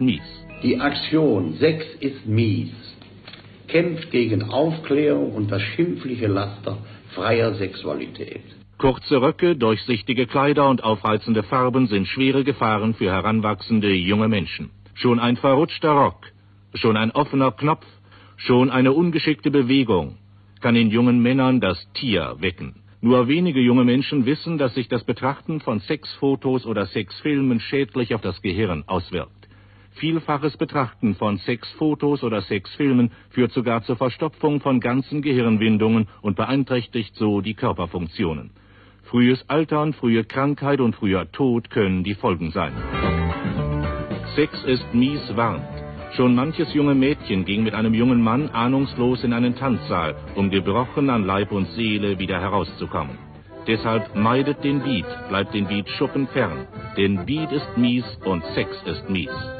mies. Die Aktion Sex ist mies kämpft gegen Aufklärung und das schimpfliche Laster freier Sexualität. Kurze Röcke, durchsichtige Kleider und aufreizende Farben sind schwere Gefahren für heranwachsende junge Menschen. Schon ein verrutschter Rock, schon ein offener Knopf, schon eine ungeschickte Bewegung kann in jungen Männern das Tier wecken. Nur wenige junge Menschen wissen, dass sich das Betrachten von Sexfotos oder Sexfilmen schädlich auf das Gehirn auswirkt. Vielfaches Betrachten von Sexfotos oder Sexfilmen führt sogar zur Verstopfung von ganzen Gehirnwindungen und beeinträchtigt so die Körperfunktionen. Frühes Altern, frühe Krankheit und früher Tod können die Folgen sein. Sex ist mies warnt. Schon manches junge Mädchen ging mit einem jungen Mann ahnungslos in einen Tanzsaal, um gebrochen an Leib und Seele wieder herauszukommen. Deshalb meidet den Beat, bleibt den Beat Schuppen fern. Denn Beat ist mies und Sex ist mies.